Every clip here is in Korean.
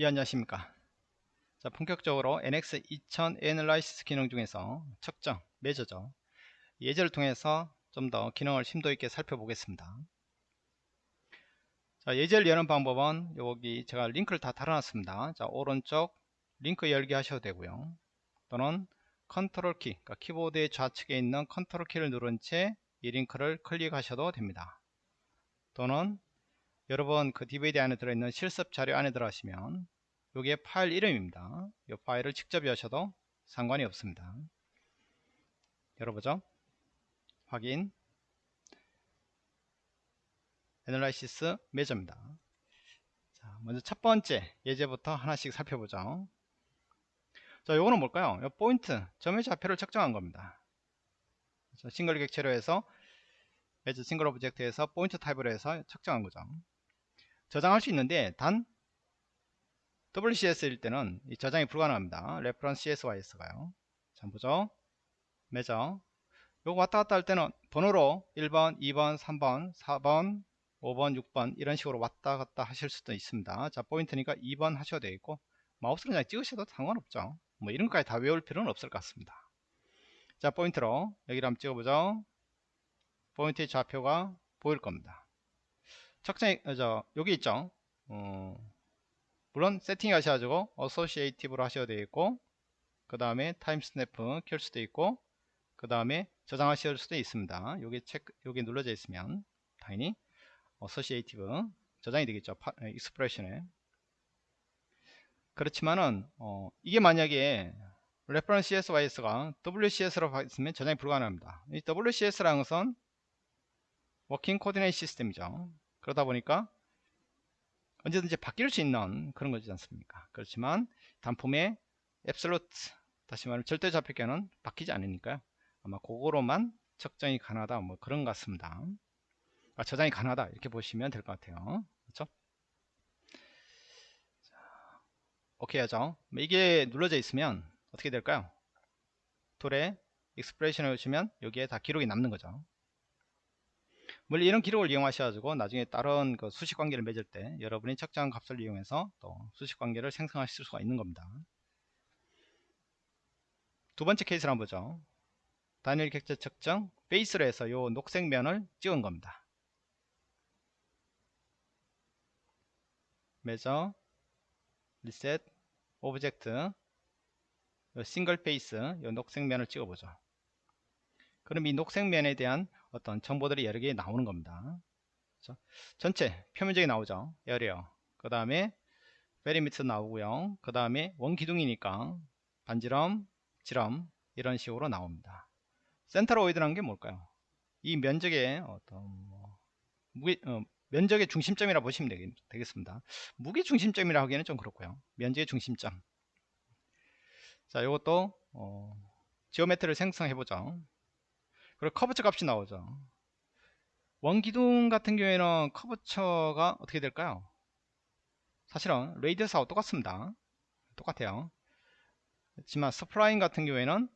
예 안녕하십니까? 자 본격적으로 NX 2000 analysis 기능 중에서 측정, 매저죠. 예제를 통해서 좀 더 기능을 심도 있게 살펴보겠습니다. 자 예제를 여는 방법은 여기 제가 링크를 다 달아놨습니다. 자 오른쪽 링크 열기 하셔도 되고요. 또는 컨트롤 키 그러니까 키보드의 좌측에 있는 컨트롤 키를 누른 채 이 링크를 클릭하셔도 됩니다. 또는 여러분 그 DVD 안에 들어있는 실습 자료 안에 들어가시면 여기에 파일 이름입니다. 이 파일을 직접 여셔도 상관이 없습니다. 열어보죠. 확인 애널라이시스 매저입니다. 자, 먼저 첫 번째 예제부터 하나씩 살펴보죠. 자, 요거는 뭘까요? 요 포인트, 점의 좌표를 측정한 겁니다. 싱글 객체로 해서 measure single object에서 포인트 타입으로 해서 측정한 거죠. 저장할 수 있는데 단 WCS일 때는 저장이 불가능합니다. reference CSYS가요. 자 보죠. measure 요거 왔다 갔다 할 때는 번호로 1번, 2번, 3번, 4번, 5번, 6번 이런 식으로 왔다 갔다 하실 수도 있습니다. 자 포인트니까 2번 하셔도 되겠고 마우스를 그냥 찍으셔도 상관없죠. 뭐 이런 것까지 다 외울 필요는 없을 것 같습니다. 자 포인트로 여기를 한번 찍어보죠. 포인트의 좌표가 보일 겁니다. 측정 어, 저 여기 있죠? 어, 물론 세팅 하셔가지고 associative로 하셔도 되겠고 그 다음에 timestamp 켤 수도 있고 그 다음에 저장하실 수도 있습니다. 여기 체크 여기 눌러져 있으면 당연히 associative 저장이 되겠죠? expression에. 그렇지만은 어, 이게 만약에 reference CSYS가 WCS로 있으면 저장이 불가능합니다. 이 WCS라는 것은 working coordinate system이죠 그러다 보니까 언제든지 바뀔 수 있는 그런 거지 않습니까? 그렇지만 단품의 absolute 다시 말하면 절대 좌표계는 바뀌지 않으니까요. 아마 그거로만 측정이 가능하다 뭐 그런 것 같습니다. 아, 저장이 가능하다 이렇게 보시면 될 것 같아요. 그렇죠? 자, 오케이 하죠. 뭐 이게 눌러져 있으면 어떻게 될까요? 툴에 expression을 오시면 여기에 다 기록이 남는 거죠 물론 이런 기록을 이용하셔가지고 나중에 다른 그 수식 관계를 맺을 때 여러분이 측정한 값을 이용해서 또 수식 관계를 생성하실 수가 있는 겁니다. 두 번째 케이스를 한번 보죠. 단일 객체 측정 베이스로 해서 요 녹색 면을 찍은 겁니다. measure reset object single face 요 녹색 면을 찍어보죠. 그럼 이 녹색 면에 대한 어떤 정보들이 여러 개 나오는 겁니다. 그렇죠? 전체 표면적이 나오죠. area. 그 다음에 perimeter 나오고요. 그 다음에 원기둥이니까 반지름, 지름 이런 식으로 나옵니다. centroid라는 게 뭘까요? 이 면적의 어떤 뭐 무게, 어, 면적의 중심점이라 보시면 되겠, 습니다 무게 중심점이라 하기에는 좀 그렇고요. 면적의 중심점. 자, 이것도 어, geometry를 생성해 보죠. 그리고 curvature 값이 나오죠. 원기둥 같은 경우에는 커브처가 어떻게 될까요? 사실은 radius하고 똑같습니다. 똑같아요. 하지만 spline 같은 경우에는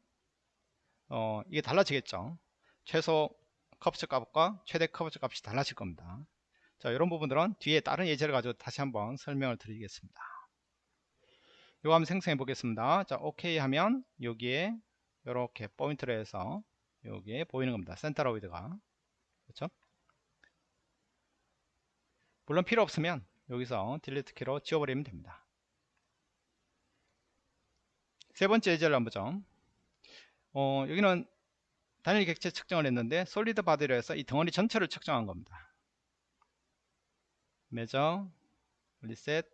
어, 이게 달라지겠죠. 최소 curvature 값과 최대 curvature 값이 달라질 겁니다. 자 이런 부분들은 뒤에 다른 예제를 가지고 다시 한번 설명을 드리겠습니다. 이거 한번 생성해 보겠습니다. 자 오케이 하면 여기에 이렇게 포인트를 해서 여기에 보이는 겁니다. centroid가. 그렇죠? 물론 필요 없으면 여기서 delete 키로 지워버리면 됩니다. 세 번째 예제를 한번 보죠. 어, 여기는 단일 객체 측정을 했는데 Solid Body로 해서 이 덩어리 전체를 측정한 겁니다. Measure Reset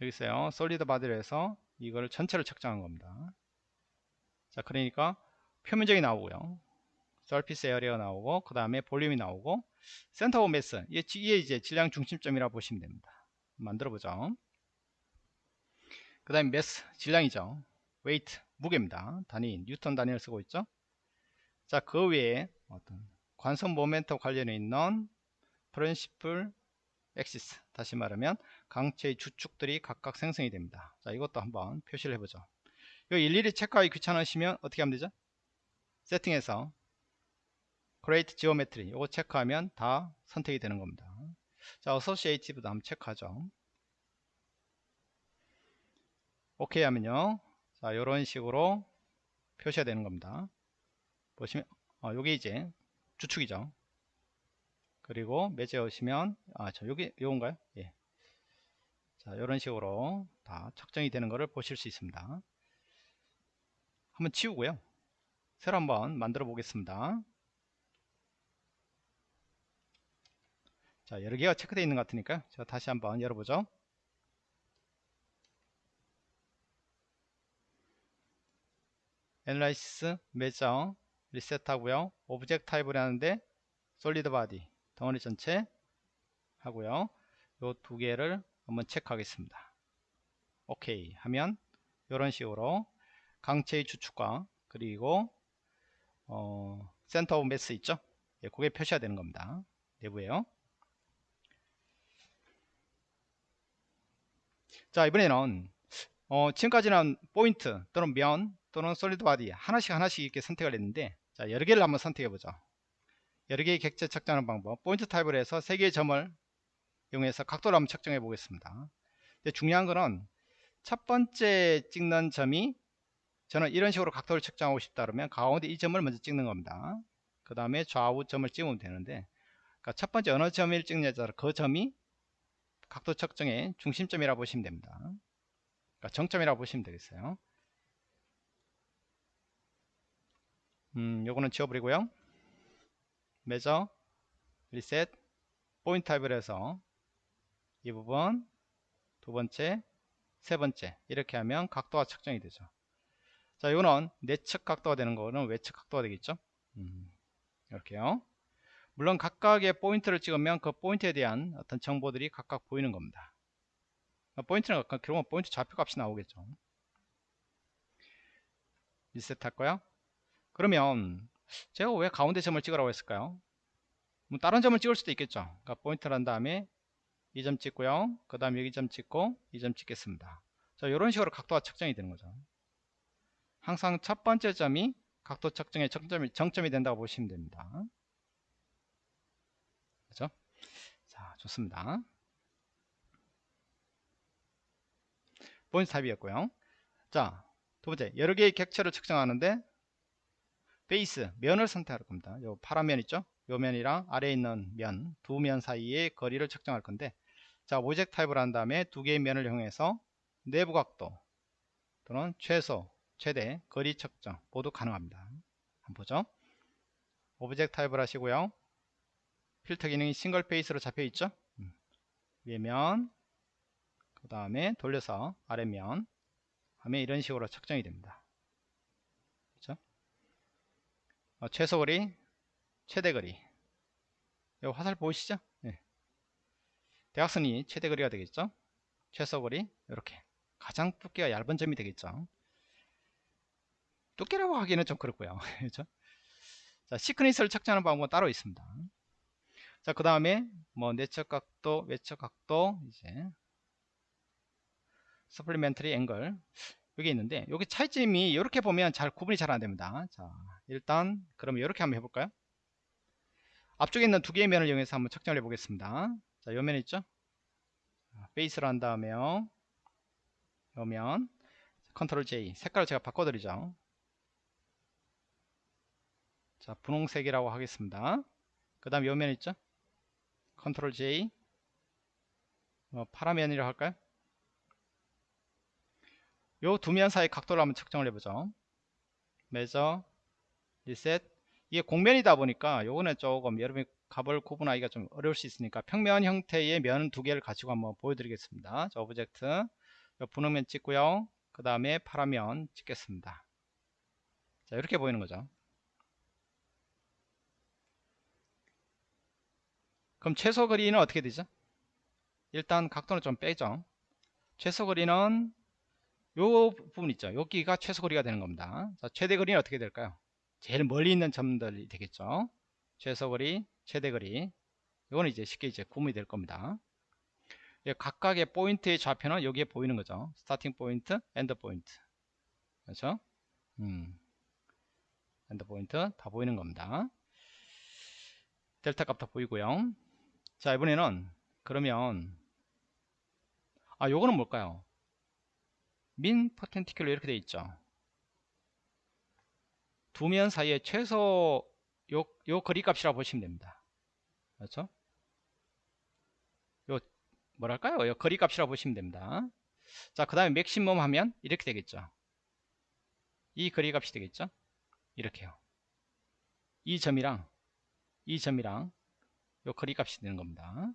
여기 있어요. Solid Body로 해서 이걸 전체를 측정한 겁니다. 자 그러니까 표면적이 나오고요. Surface Area 나오고 그 다음에 볼륨이 나오고 Center of Mass 이게 이제 질량 중심점이라고 보시면 됩니다. 만들어 보죠. 그 다음에 Mass 질량이죠. Weight 무게입니다. 단위 뉴턴 단위를 쓰고 있죠. 자 그 외에 어떤 관성 모멘트 관련해 있는 Principal Axis 다시 말하면 강체의 주축들이 각각 생성이 됩니다. 자 이것도 한번 표시를 해보죠 이거 일일이 체크하기 귀찮으시면 어떻게 하면 되죠? 세팅에서 Create Geometry. 이거 체크하면 다 선택이 되는 겁니다. 자 어소시에이티브도 한번 체크하죠. 오케이 하면요. 자 이런 식으로 표시가 되는 겁니다. 보시면 어, 요게 이제 주축이죠. 그리고 매제 오시면 아저 요게 요건가요? 예. 자 이런 식으로 다 측정이 되는 것을 보실 수 있습니다 한번 치우고요. 새로 한번 만들어 보겠습니다. 자 여러 개가 체크되어 있는 것 같으니까 제가 다시 한번 열어보죠. Analysis Measure Reset 하고요. Object Type을 하는데 Solid Body 덩어리 전체 하고요. 요 두 개를 한번 체크하겠습니다. 오케이 하면 이런 식으로 강체의 주축과 그리고 어, Center of Mass 있죠? 예, 그게 표시가 되는 겁니다. 내부에요. 자 이번에는 어, 지금까지는 포인트 또는 면 또는 Solid Body 하나씩 하나씩 이렇게 선택을 했는데 자 여러 개를 한번 선택해 보죠. 여러 개의 객체 측정하는 방법. 포인트 타입을 해서 세 개의 점을 이용해서 각도를 한번 측정해 보겠습니다. 근데 중요한 거는 첫 번째 찍는 점이 저는 이런 식으로 각도를 측정하고 싶다 그러면 가운데 이 점을 먼저 찍는 겁니다. 그 다음에 좌우 점을 찍으면 되는데 그러니까 첫 번째 어느 점을 찍느냐에 그 점이 각도 측정의 중심점이라고 보시면 됩니다. 그러니까 정점이라고 보시면 되겠어요. 음, 요거는 지워버리고요. 매저 리셋 포인트 타입을 해서 이 부분 두 번째 세 번째 이렇게 하면 각도가 측정이 되죠 자 이거는 내측 각도가 되는 거는 외측 각도가 되겠죠? 음, 이렇게요. 물론 각각의 포인트를 찍으면 그 포인트에 대한 어떤 정보들이 각각 보이는 겁니다. 포인트는 결국은 포인트 좌표값이 나오겠죠. 리셋 할 거야? 그러면 제가 왜 가운데 점을 찍으라고 했을까요? 뭐 다른 점을 찍을 수도 있겠죠. 그러니까 포인트를 한 다음에 이 점 찍고요. 그 다음에 여기 점 찍고 이 점 찍겠습니다. 자 이런 식으로 각도가 측정이 되는 거죠 항상 첫 번째 점이 각도 측정의 정점이, 정점이 된다고 보시면 됩니다. 그죠? 자 좋습니다. 포인트 타입이었고요. 자 두 번째. 여러 개의 객체를 측정하는데 베이스 면을 선택할 겁니다. 요 파란 면 있죠? 요 면이랑 아래에 있는 면 두 면 사이의 거리를 측정할 건데 자 Object Type을 한 다음에 두 개의 면을 이용해서 내부 각도 또는 최소 최대 거리 측정 모두 가능합니다. 한번 보죠. Object Type을 하시고요. 필터 기능이 Single Face로 잡혀 있죠? 음. 위면 그 다음에 돌려서 아래면 하면 이런 식으로 측정이 됩니다. 그렇죠? 어, 최소 거리 최대 거리. 이 화살 보이시죠? 네. 대각선이 최대 거리가 되겠죠? 최소 거리 이렇게. 가장 두께가 얇은 점이 되겠죠 두께라고 하기는 좀 그렇고요. 그렇죠? 자 시크니스를 측정하는 방법은 따로 있습니다. 자 그 다음에 뭐 내적 각도 외적 각도 이제 Supplementary Angle 여기 있는데 여기 차이점이 이렇게 보면 잘 구분이 잘 안됩니다. 자 일단 그럼 이렇게 한번 해볼까요? 앞쪽에 있는 두 개의 면을 이용해서 한번 측정을 해 보겠습니다. 자 요면 있죠? 베이스로 한 다음에요. 요면. Control J. 색깔을 제가 바꿔드리죠 자 분홍색이라고 하겠습니다. 그 다음 요면 있죠? Control J. 어, 파란 면이라고 할까요? 요 두 면 사이 각도를 한번 측정을 해보죠. Measure Reset 이게 곡면이다 보니까 요거는 조금 여러분이 값을 구분하기가 좀 어려울 수 있으니까 평면 형태의 면 두 개를 가지고 한번 보여드리겠습니다. 자 Object. 분홍면 찍고요. 그 다음에 파란 면 찍겠습니다. 자 이렇게 보이는 거죠 그럼 최소 거리는 어떻게 되죠? 일단 각도는 좀 빼죠. 최소 거리는 요 부분 있죠. 여기가 최소 거리가 되는 겁니다. 자, 최대 거리는 어떻게 될까요? 제일 멀리 있는 점들이 되겠죠. 최소 거리, 최대 거리. 이거는 이제 쉽게 이제 구분이 될 겁니다. 각각의 포인트의 좌표는 여기에 보이는 거죠. Starting Point, End Point. 그렇죠? 음. End Point 다 보이는 겁니다. 델타 값 다 보이고요. 자 이번에는 그러면 아 요거는 뭘까요? Min Perpendicular 이렇게 돼 있죠. 두 면 사이에 최소 요, 요 거리값이라고 보시면 됩니다. 그렇죠? 요 뭐랄까요? 요 거리값이라고 보시면 됩니다. 자그 다음에 Maximum 하면 이렇게 되겠죠. 이 거리값이 되겠죠? 이렇게요. 이 점이랑 이 점이랑 요 거리 값이 되는 겁니다.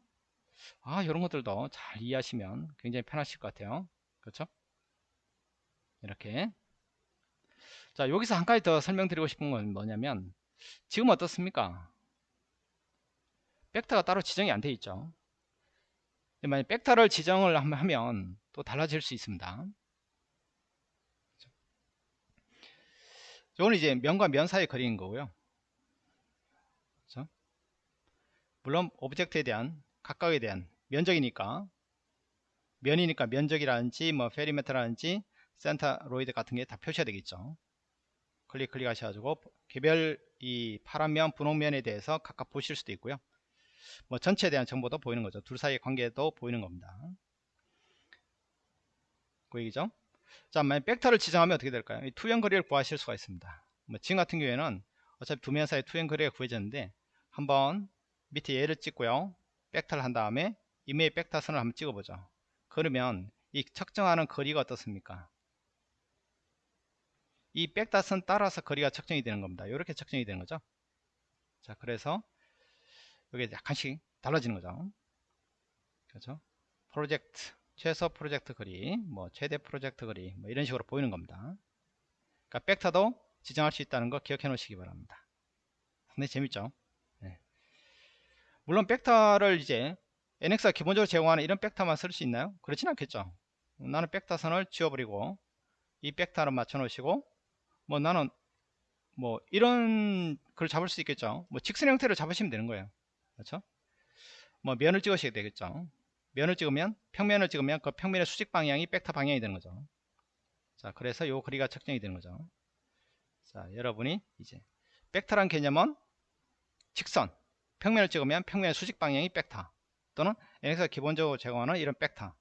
아 이런 것들도 잘 이해하시면 굉장히 편하실 것 같아요. 그렇죠? 이렇게. 자 여기서 한 가지 더 설명드리고 싶은 건 뭐냐면 지금 어떻습니까? 벡터가 따로 지정이 안 돼 있죠. 만약 벡터를 지정을 하면 또 달라질 수 있습니다. 이거는 이제 면과 면 사이의 거리인 거고요 그렇죠? 물론 Object에 대한 각각에 대한 면적이니까. 면이니까 면적이라든지 뭐 Perimeter라든지 Centroid 같은 게 다 표시가 되겠죠. 클릭 클릭 하셔가지고 개별 이 파란 면 분홍 면에 대해서 각각 보실 수도 있고요. 뭐 전체에 대한 정보도 보이는 거죠. 둘 사이의 관계도 보이는 겁니다. 그 얘기죠? 자 만약 벡터를 지정하면 어떻게 될까요? 이 투영 거리를 구하실 수가 있습니다. 뭐 지금 같은 경우에는 어차피 두 면 사이 투영 거리가 구해졌는데 한번 밑에 얘를 찍고요. 벡터를 한 다음에 이메일 벡터 선을 한번 찍어보죠. 그러면 이 측정하는 거리가 어떻습니까? 이 벡터 선 따라서 거리가 측정이 되는 겁니다. 이렇게 측정이 되는 거죠. 자 그래서 이게 약간씩 달라지는 거죠. 그렇죠? 프로젝트 최소 프로젝트 거리 뭐 최대 프로젝트 거리 뭐 이런 식으로 보이는 겁니다. 그러니까 벡터도 지정할 수 있다는 거 기억해 놓으시기 바랍니다. 상당히 재밌죠? 네. 물론 벡터를 이제 NX가 기본적으로 제공하는 이런 벡터만 쓸 수 있나요? 그렇진 않겠죠. 나는 벡터 선을 지워버리고 이 벡터를 맞춰 놓으시고 뭐 나는 뭐 이런 걸 잡을 수 있겠죠. 뭐 직선 형태로 잡으시면 되는 거예요. 그렇죠? 뭐 면을 찍으셔야 되겠죠. 면을 찍으면 평면을 찍으면 그 평면의 수직 방향이 벡터 방향이 되는 거죠. 자 그래서 요 거리가 측정이 되는 거죠. 자 여러분이 이제 벡터란 개념은 직선 평면을 찍으면 평면의 수직 방향이 벡터 또는 NX가 기본적으로 제공하는 이런 벡터.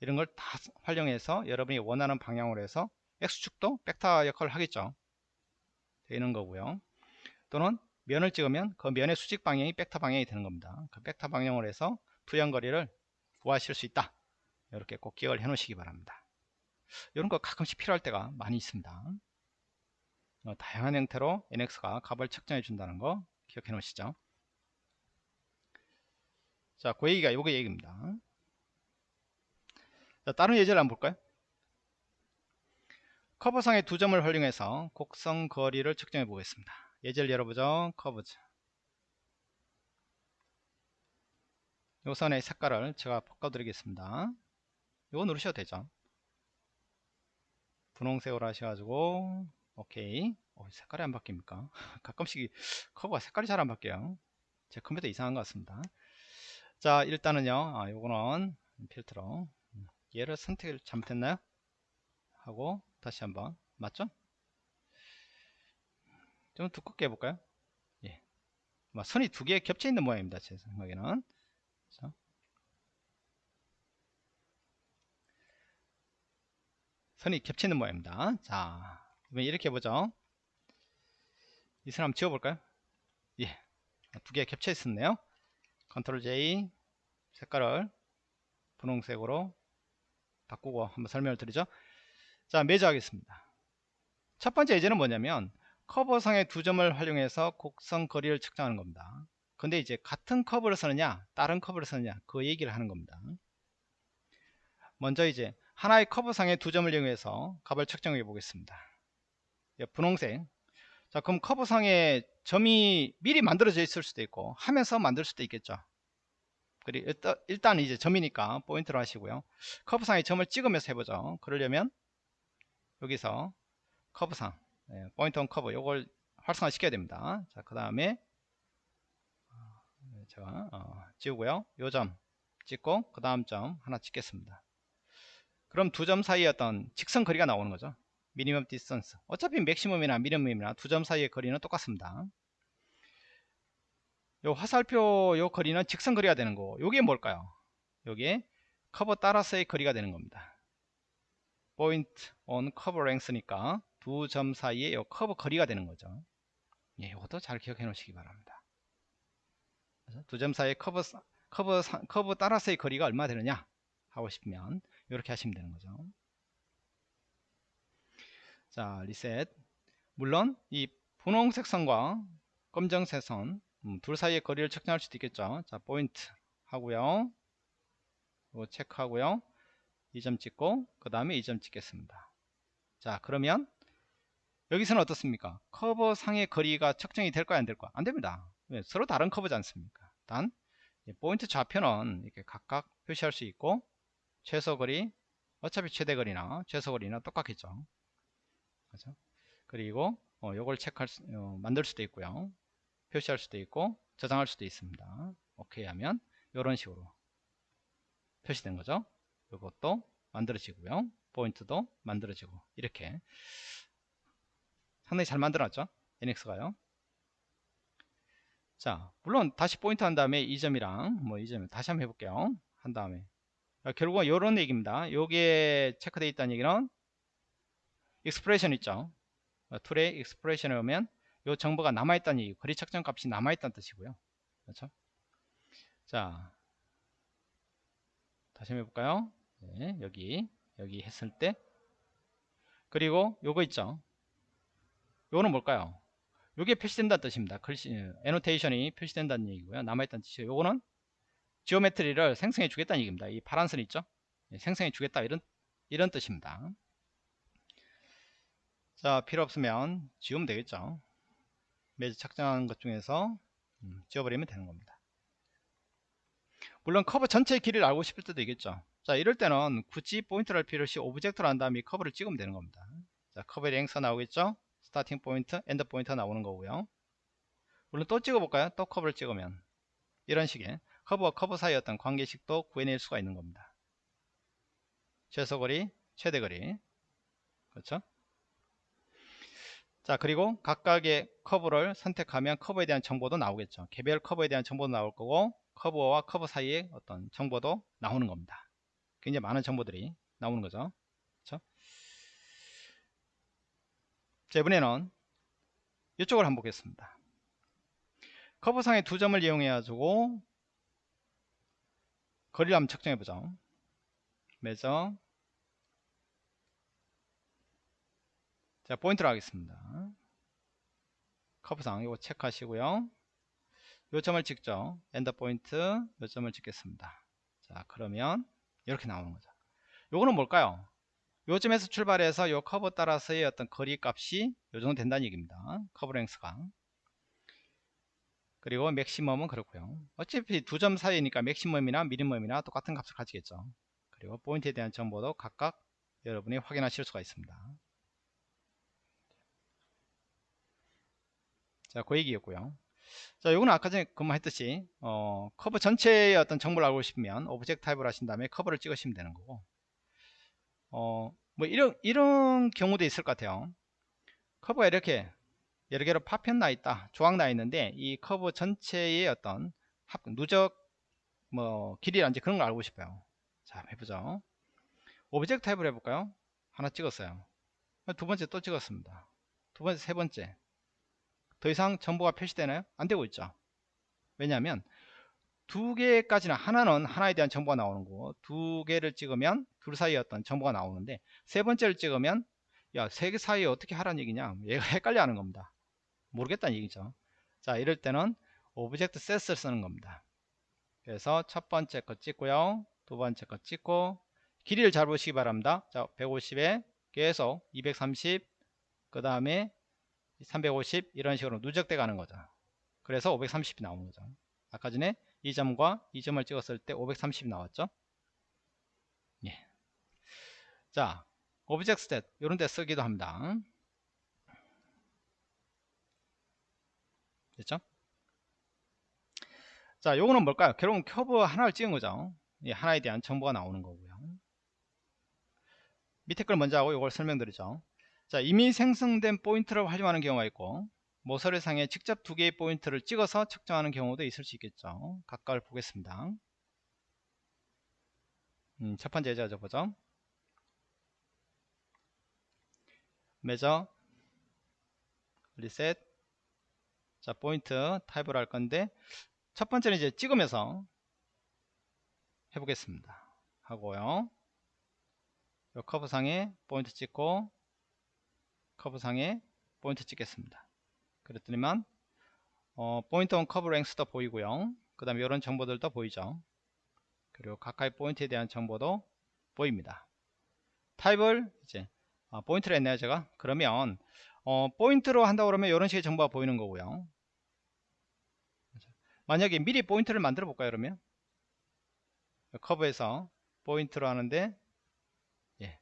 이런 걸 다 활용해서 여러분이 원하는 방향으로 해서 X축도 벡터 역할을 하겠죠. 되는 거고요. 또는 면을 찍으면 그 면의 수직 방향이 벡터 방향이 되는 겁니다. 그 벡터 방향으로 해서 투영거리를 구하실 수 있다. 이렇게 꼭 기억을 해 놓으시기 바랍니다. 이런 거 가끔씩 필요할 때가 많이 있습니다. 어, 다양한 형태로 NX가 값을 측정해 준다는 거 기억해 놓으시죠 자, 그 얘기가 요게 얘기입니다. 자, 다른 예제를 한번 볼까요? 커브상의 두 점을 활용해서 곡선 거리를 측정해 보겠습니다. 예제를 열어보죠. 커브즈. 요 선의 색깔을 제가 바꿔드리겠습니다. 이거 누르셔도 되죠. 분홍색으로 하셔가지고 오케이. 어, 색깔이 안 바뀝니까? 가끔씩 커브가 색깔이 잘 안 바뀌어요. 제 컴퓨터 이상한 것 같습니다. 자 일단은요. 아, 요거는 필터로. 얘를 선택을 잘못했나요? 하고 다시 한번. 맞죠? 좀 두껍게 해볼까요? 예. 선이 두 개 겹쳐 있는 모양입니다 제 생각에는. 그렇죠? 선이 겹쳐 있는 모양입니다. 자 이번 이렇게 해보죠. 이선 한번 지워볼까요? 예 두 개 겹쳐 있었네요. Control J 색깔을 분홍색으로 바꾸고 한번 설명을 드리죠. 자 Measure 하겠습니다. 첫 번째 예제는 뭐냐면 커브상의 두 점을 활용해서 곡선 거리를 측정하는 겁니다. 근데 이제 같은 커브를 쓰느냐 다른 커브를 쓰느냐 그 얘기를 하는 겁니다. 먼저 이제 하나의 커브상의 두 점을 이용해서 값을 측정해 보겠습니다. 예, 분홍색. 자 그럼 커브상에 점이 미리 만들어져 있을 수도 있고 하면서 만들 수도 있겠죠 그리고 일단 이제 점이니까 포인트로 하시고요. 커브상에 점을 찍으면서 해보죠. 그러려면 여기서 커브상 네, Point on Curve 요걸 활성화 시켜야 됩니다. 자 그 다음에 어, 제가 어, 지우고요. 요 점 찍고 그 다음 점 하나 찍겠습니다. 그럼 두 점 사이에 어떤 직선 거리가 나오는 거죠. minimum distance 어차피 맥시멈이나 미니멈이나 두 점 사이의 거리는 똑같습니다 요 화살표 요 거리는 직선 거리가 되는 거고 요게 뭘까요? 요게 커브 따라서의 거리가 되는 겁니다. point on curve length니까 두 점 사이에 요 커브 거리가 되는 거죠. 예, 이것도 잘 기억해 놓으시기 바랍니다. 두 점 사이에 커브 커브 커브 따라서의 거리가 얼마 되느냐 하고 싶으면 이렇게 하시면 되는 거죠. 자 리셋 물론 이 분홍색 선과 검정색 선, 음, 둘 사이의 거리를 측정할 수도 있겠죠. 자, 포인트 하고요. 이거 체크하고요. 이점 찍고 그 다음에 이점 찍겠습니다. 자, 그러면 여기서는 어떻습니까? 커브 상의 거리가 측정이 될까요? 안 될까요? 안 됩니다. 왜? 서로 다른 커브지 않습니까? 단 포인트 좌표는 이렇게 각각 표시할 수 있고 최소 거리 어차피 최대 거리나 최소 거리나 똑같겠죠. 그죠? 그리고 어, 요걸 체크할 수, 어, 만들 수도 있고요. 표시할 수도 있고 저장할 수도 있습니다. 오케이 하면 이런 식으로 표시된 거죠. 이것도 만들어지고요. 포인트도 만들어지고 이렇게 상당히 잘 만들었죠. NX가요. 자, 물론 다시 포인트 한 다음에 이 점이랑 뭐 이 점 다시 한번 해볼게요. 한 다음에 아, 결국은 이런 얘기입니다. 요게 체크되어 있다는 얘기는 expression 있죠. 어, tool에 expression을 오면 이 정보가 남아있다는 얘기 거리 측정 값이 남아있다는 뜻이고요. 그렇죠? 자 다시 한번 해볼까요? 네, 여기 여기 했을 때. 그리고 요거 있죠? 요거는 뭘까요? 요게 표시된다는 뜻입니다. 글씨 annotation이 표시된다는 얘기고요. 남아있다는 뜻이에요. 요거는 geometry를 생성해 주겠다는 얘기입니다. 이 파란 선 있죠? 네, 생성해 주겠다. 이런 이런 뜻입니다. 자 필요 없으면 지우면 되겠죠 measure 측정하는 것 중에서 음, 지워버리면 되는 겁니다. 물론 커브 전체 길이를 알고 싶을 때도 있겠죠. 자 이럴 때는 굳이 포인트를 할 필요 없이 object를 한 다음에 커브를 찍으면 되는 겁니다. 자 커브의 length 나오겠죠? starting point end point 나오는 거고요. 물론 또 찍어볼까요? 또 커브를 찍으면. 이런 식의 커브와 커브 사이 어떤 관계식도 구해낼 수가 있는 겁니다. 최소거리 최대거리. 그렇죠 자 그리고 각각의 커브를 선택하면 커브에 대한 정보도 나오겠죠. 개별 커브에 대한 정보도 나올 거고 커브와 커브 사이에 어떤 정보도 나오는 겁니다. 굉장히 많은 정보들이 나오는 거죠. 그렇죠? 자 이번에는 이쪽을 한번 보겠습니다. 커브상의 두 점을 이용해 가지고 거리를 한번 측정해 보죠. 매저 자 포인트로 하겠습니다. 커브상 이거 체크하시고요. 요 점을 찍죠. 엔더 포인트 요 점을 찍겠습니다. 자 그러면 이렇게 나오는 거죠. 요거는 뭘까요? 요 점에서 출발해서 요 커브 따라서의 어떤 거리 값이 요 정도 된다는 얘기입니다. curve length가. 그리고 맥시멈은 그렇고요. 어차피 두 점 사이니까 맥시멈이나 미니멈이나 똑같은 값을 가지겠죠. 그리고 포인트에 대한 정보도 각각 여러분이 확인하실 수가 있습니다 자, 그 얘기였고요. 자, 요거는 아까 전에 그만했듯이 어, 커브 전체의 어떤 정보를 알고 싶으면 object type을 하신 다음에 커브를 찍으시면 되는 거고 어, 뭐 이런 이런 경우도 있을 것 같아요. 커브가 이렇게 여러 개로 파편 나 있다, 조각 나 있는데 이 커브 전체의 어떤 합, 누적 뭐 길이란지 그런 걸 알고 싶어요. 자, 해보죠. object type을 해볼까요? 하나 찍었어요. 두 번째 또 찍었습니다. 두 번째, 세 번째. 더 이상 정보가 표시되나요? 안 되고 있죠. 왜냐하면 두 개까지는 하나는 하나에 대한 정보가 나오는 거고 두 개를 찍으면 둘 사이에 어떤 정보가 나오는데 세 번째를 찍으면 야 세 개 사이에 어떻게 하라는 얘기냐? 얘가 헷갈려 하는 겁니다. 모르겠다는 얘기죠. 자 이럴 때는 object set을 쓰는 겁니다. 그래서 첫 번째 거 찍고요. 두 번째 거 찍고 길이를 잘 보시기 바랍니다. 자 150에 계속 230 그 다음에 350 이런 식으로 누적돼 가는 거죠. 그래서 530이 나오는 거죠. 아까 전에 이 점과 이 점을 찍었을 때 530이 나왔죠? 예. 자 object set 이런 데 쓰기도 합니다. 됐죠? 자 요거는 뭘까요? 결국은 커브 하나를 찍은 거죠. 예, 하나에 대한 정보가 나오는 거고요. 밑에 걸 먼저 하고 이걸 설명드리죠 자 이미 생성된 포인트를 활용하는 경우가 있고 모서리상에 직접 두 개의 포인트를 찍어서 측정하는 경우도 있을 수 있겠죠. 각각을 보겠습니다. 음, 첫 번째 예제죠 보죠. 매저 리셋 자 포인트 타입을 할 건데 첫 번째는 이제 찍으면서 해보겠습니다. 하고요. 요 커브상에 포인트 찍고 커브 상에 포인트 찍겠습니다. 그랬더니만 어, point on curve length도 보이고요. 그 다음에 이런 정보들도 보이죠. 그리고 가까이 포인트에 대한 정보도 보입니다. 타입을 이제 어, 포인트를 했네요 제가 그러면 어, 포인트로 한다고 그러면 이런 식의 정보가 보이는 거고요. 만약에 미리 포인트를 만들어 볼까요 그러면 커브에서 포인트로 하는데 예,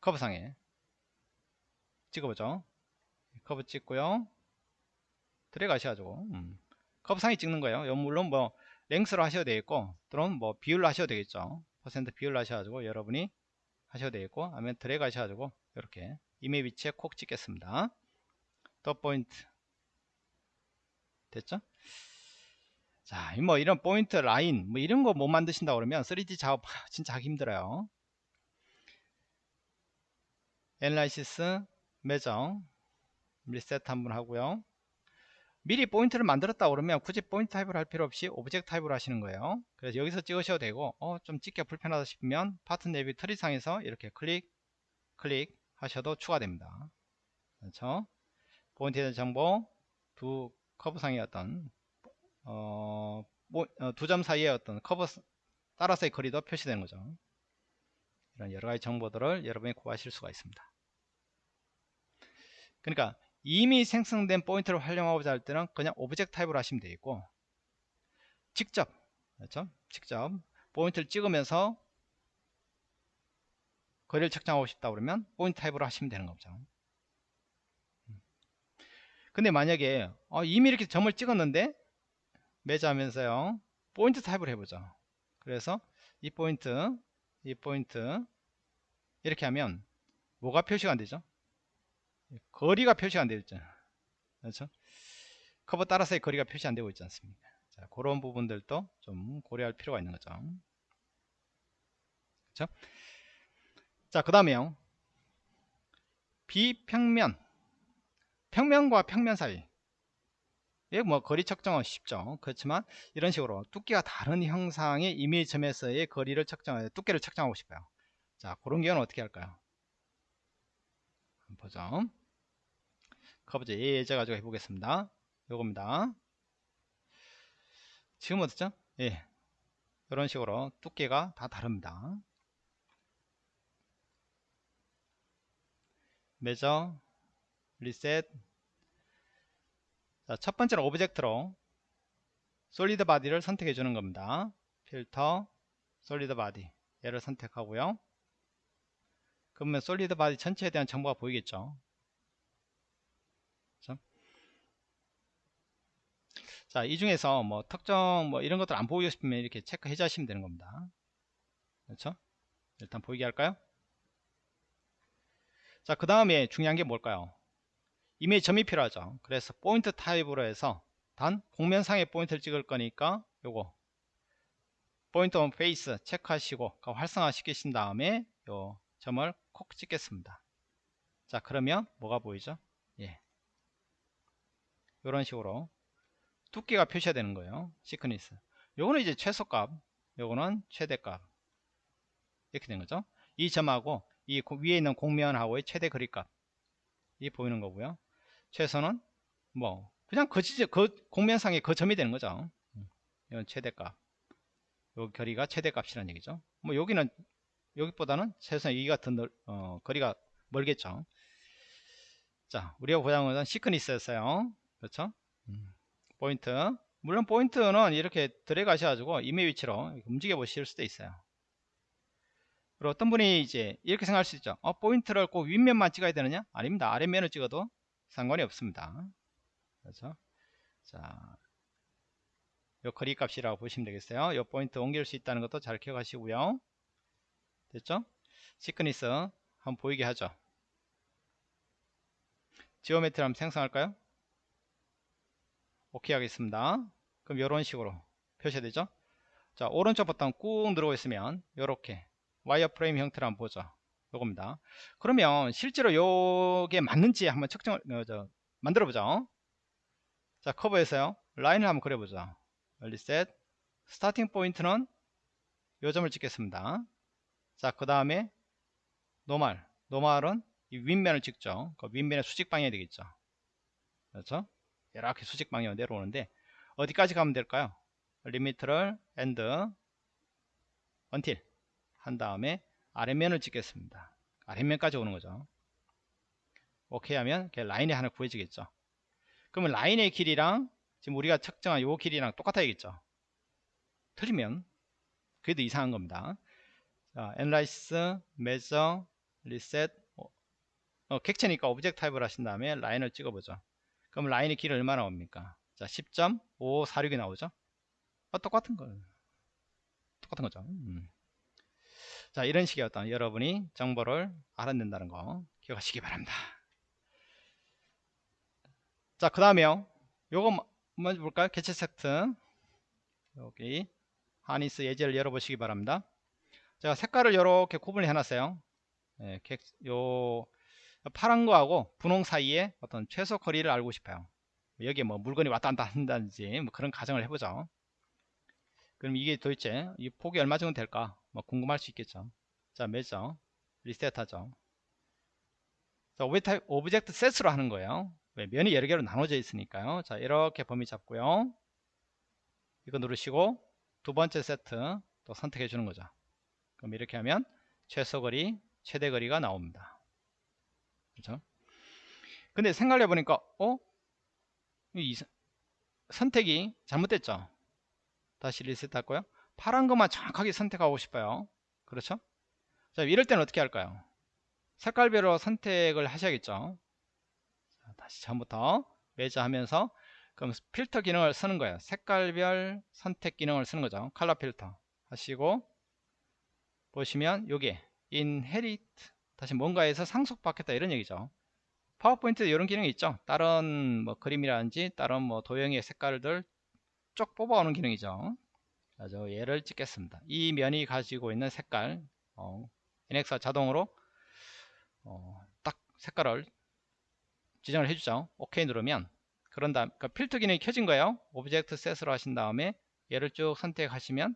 커브상에 찍어보죠. 커브 찍고요. 드래그 하셔가지고 음. 커브 상에 찍는 거예요. 물론 뭐 length로 하셔도 되겠고 또는 뭐 비율로 하셔도 되겠죠. 퍼센트 비율로 하셔가지고 여러분이 하셔도 되겠고 아니면 드래그 하셔가지고 이렇게 임의 위치에 콕 찍겠습니다. 더 포인트. 됐죠? 자, 뭐 이런 포인트 라인 뭐 이런 거 못 만드신다 그러면 3D 작업 진짜 하기 힘들어요. analysis measure 리셋 한번 하고요. 미리 포인트를 만들었다 그러면 굳이 포인트 타입을 할 필요 없이 object type으로 하시는 거예요. 그래서 여기서 찍으셔도 되고 어, 좀 찍기 불편하다 싶으면 part navi tree상에서 이렇게 클릭 클릭 하셔도 추가됩니다. 그렇죠? 포인트에 대한 정보 두 커브상의 어떤 어, 뭐, 어, 두점 사이에 어떤 커브 따라서의 거리도 표시되는 거죠. 이런 여러가지 정보들을 여러분이 구하실 수가 있습니다. 그러니까 이미 생성된 포인트를 활용하고자 할 때는 그냥 object 타입으로 하시면 되겠고 직접 그렇죠? 직접 포인트를 찍으면서 거리를 측정하고 싶다 그러면 포인트 타입으로 하시면 되는 거죠. 음. 근데 만약에 어, 이미 이렇게 점을 찍었는데 measure하면서요 포인트 타입을 해보죠 그래서 이 포인트 이 포인트 이렇게 하면 뭐가 표시가 안 되죠 거리가 표시가 안되죠 그렇죠 커브 따라서의 거리가 표시 안 되고 있지 않습니까 자, 그런 부분들도 좀 고려할 필요가 있는 거죠 그렇죠 자그 다음에요 비평면 평면과 평면 사이 예, 뭐 거리 측정은 쉽죠. 그렇지만 이런 식으로 두께가 다른 형상의 이미지 점에서의 거리를 측정, 두께를 측정하고 싶어요. 자, 그런 경우는 어떻게 할까요? 보죠. 커브제 예제 가지고 해보겠습니다. 요겁니다. 지금 어떻죠? 예, 이런 식으로 두께가 다 다릅니다. measure, reset, 자, 첫 번째는 object로 solid body를 선택해 주는 겁니다. 필터 solid body 얘를 선택하고요. 그러면 solid body 전체에 대한 정보가 보이겠죠. 자, 이 중에서 뭐 특정 뭐 이런 것들 안 보이고 싶으면 이렇게 체크해 주시면 되는 겁니다. 그렇죠? 일단 보이게 할까요? 자, 그 다음에 중요한 게 뭘까요? 임의 지점이 필요하죠 그래서 포인트 타입으로 해서 단 곡면상의 포인트를 찍을 거니까 요거 point on face 체크하시고 활성화 시키신 다음에 요 점을 콕 찍겠습니다 자 그러면 뭐가 보이죠 예 이런 식으로 두께가 표시가 되는 거예요 thickness 요거는 이제 최소값 요거는 최대값 이렇게 된 거죠 이 점하고 이 위에 있는 곡면하고의 최대 거리값 이 보이는 거고요 최소는 뭐 그냥 그, 지점, 그 곡면상의 그 점이 되는 거죠. 음, 이건 최대값. 요 거리가 최대값이라는 얘기죠. 뭐 여기는 여기보다는 최소한 여기가 더 넓, 어, 거리가 멀겠죠. 자, 우리가 건 시크니스였어요. 그렇죠? 음, 포인트. 물론 포인트는 이렇게 들어가셔가지고 이메 위치로 움직여 보실 수도 있어요. 그리고 어떤 분이 이제 이렇게 생각할 수 있죠. 어, 포인트를 꼭 윗면만 찍어야 되느냐? 아닙니다. 아랫면을 찍어도 상관이 없습니다. 그렇죠? 자, 요 거리 값이라고 보시면 되겠어요. 요 포인트 옮길 수 있다는 것도 잘 기억하시고요. 됐죠? thickness 한번 보이게 하죠. geometry 한번 생성할까요? 오케이 하겠습니다. 그럼 이런 식으로 표시가 되죠? 자 오른쪽 버튼 꾹 누르고 있으면 이렇게 wireframe 형태로 한번 보죠. 요겁니다. 그러면 실제로 요게 맞는지 한번 측정을 어, 저, 만들어 보죠. 자 커브에서요. 라인을 한번 그려보죠. reset starting point는 요 점을 찍겠습니다. 자 그 다음에 normal. normal은 이 윗면을 찍죠. 그 윗면의 수직 방향이 되겠죠. 그렇죠 이렇게 수직 방향으로 내려오는데 어디까지 가면 될까요? limit를 end until. 한 다음에 아래면을 찍겠습니다. 아래면까지 오는 거죠. 오케이 하면 라인이 하나 구해지겠죠. 그러면 라인의 길이랑 지금 우리가 측정한 요 길이랑 똑같아야겠죠. 틀리면 그래도 이상한 겁니다. 자, analysis, measure, reset 어, 객체니까 object 타입을 하신 다음에 라인을 찍어보죠 그럼 라인의 길이 얼마나 옵니까? 자 10.546이 나오죠? 아, 똑같은 거. 똑같은 거죠. 음. 자 이런 식의 어떤 여러분이 정보를 알아낸다는 거 기억하시기 바랍니다. 자 그 다음에요. 요거 먼저 볼까요? 개체 세트. 여기 하니스 예제를 열어보시기 바랍니다. 제가 색깔을 이렇게 구분을 해놨어요. 예, 요 파란 거하고 분홍 사이에 어떤 최소 거리를 알고 싶어요. 여기에 뭐 물건이 왔다 갔다 한다든지 뭐 그런 가정을 해보죠. 그럼 이게 도대체 이 폭이 얼마 정도 될까? 뭐 궁금할 수 있겠죠. 자 measure. reset하죠. 자 object, object set으로 하는 거예요. 왜? 면이 여러 개로 나눠져 있으니까요. 자 이렇게 범위 잡고요. 이거 누르시고 두 번째 세트 또 선택해 주는 거죠. 그럼 이렇게 하면 최소 거리 최대 거리가 나옵니다 그렇죠? 근데 생각해 보니까 어? 이 선택이 잘못됐죠? 다시 리셋 할거요? 파란 것만 정확하게 선택하고 싶어요. 그렇죠? 자 이럴 때는 어떻게 할까요? 색깔별로 선택을 하셔야겠죠? 자, 다시 처음부터 매저 하면서 그럼 필터 기능을 쓰는 거예요. 색깔별 선택 기능을 쓰는 거죠. 컬러 필터 하시고 보시면 요게 inherit 다시 뭔가에서 상속받겠다 이런 얘기죠. 파워포인트 이런 기능이 있죠. 다른 뭐 그림이라든지 다른 뭐 도형의 색깔들 쭉 뽑아오는 기능이죠. 자, 얘를 찍겠습니다. 이 면이 가지고 있는 색깔 어, NX가 자동으로 어, 딱 색깔을 지정을 해주죠. OK 누르면. 그런 다음 그러니까 필터 기능이 켜진 거예요. object set으로 하신 다음에 얘를 쭉 선택하시면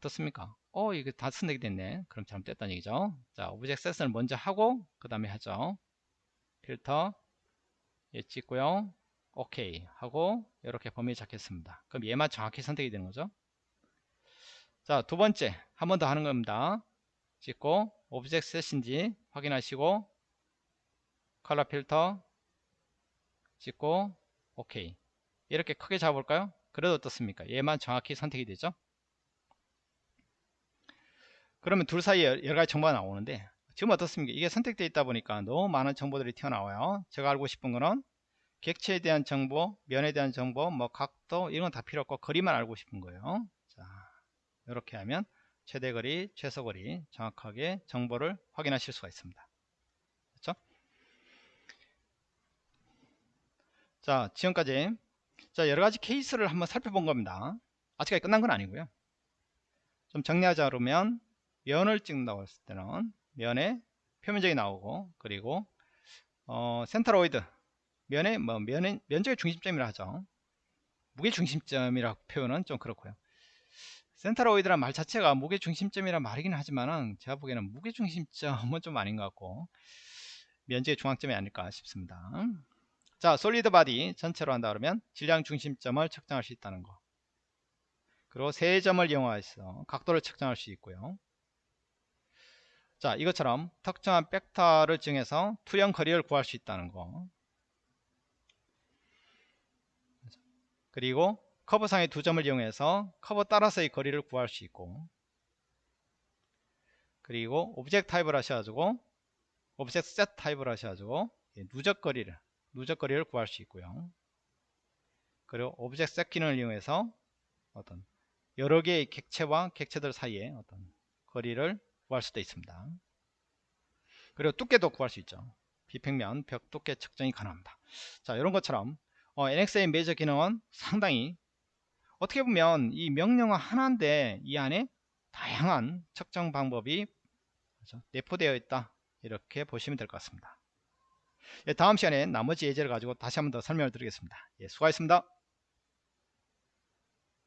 어떻습니까? 어 이거 다 선택이 됐네. 그럼 잘못됐다는 얘기죠. 자 object set을 먼저 하고 그 다음에 하죠. 필터 얘 찍고요. 오케이 하고 이렇게 범위 잡겠습니다. 그럼 얘만 정확히 선택이 되는 거죠? 자 두 번째. 한 번 더 하는 겁니다. 찍고 object set인지 확인하시고 컬러 필터 찍고 오케이 이렇게 크게 잡아볼까요? 그래도 어떻습니까? 얘만 정확히 선택이 되죠 그러면 둘 사이에 여러 가지 정보가 나오는데 지금 어떻습니까? 이게 선택되어 있다 보니까 너무 많은 정보들이 튀어나와요. 제가 알고 싶은 거는 객체에 대한 정보 면에 대한 정보 뭐 각도 이런 건 다 필요 없고 거리만 알고 싶은 거예요. 자 이렇게 하면 최대 거리 최소 거리 정확하게 정보를 확인하실 수가 있습니다. 그렇죠? 자 지금까지 자 여러가지 케이스를 한번 살펴본 겁니다. 아직까지 끝난 건 아니고요. 좀 정리하자 그러면 면을 찍는다고 했을 때는 면에 표면적이 나오고 그리고 어, 센터로이드. 면의 뭐 면의 면적의 중심점이라 하죠. 무게 중심점이라고 표현은 좀 그렇고요. 센터로이드란 말 자체가 무게 중심점이란 말이긴 하지만은 제가 보기에는 무게 중심점은 좀 아닌 것 같고 면적의 중앙점이 아닐까 싶습니다. 자 solid body 전체로 한다 그러면 질량 중심점을 측정할 수 있다는 거. 그리고 세 점을 이용해서 각도를 측정할 수 있고요 자 이것처럼 특정한 벡터를 정해서 투영 거리를 구할 수 있다는 거. 그리고 커브상의 두 점을 이용해서 커브 따라서의 거리를 구할 수 있고 그리고 object 타입을 하셔가지고 object set 타입을 하셔가지고 누적 거리를 누적 거리를 구할 수 있고요. 그리고 object set 기능을 이용해서 어떤 여러 개의 객체와 객체들 사이에 어떤 거리를 구할 수도 있습니다. 그리고 두께도 구할 수 있죠. 비평면 벽 두께 측정이 가능합니다. 자 이런 것처럼 어, NXA 메이저 기능은 상당히 어떻게 보면 이 명령어 하나인데 이 안에 다양한 측정 방법이? 내포되어 있다 이렇게 보시면 될 것 같습니다 예, 다음 시간에 나머지 예제를 가지고 다시 한번 더 설명을 드리겠습니다 예, 수고하셨습니다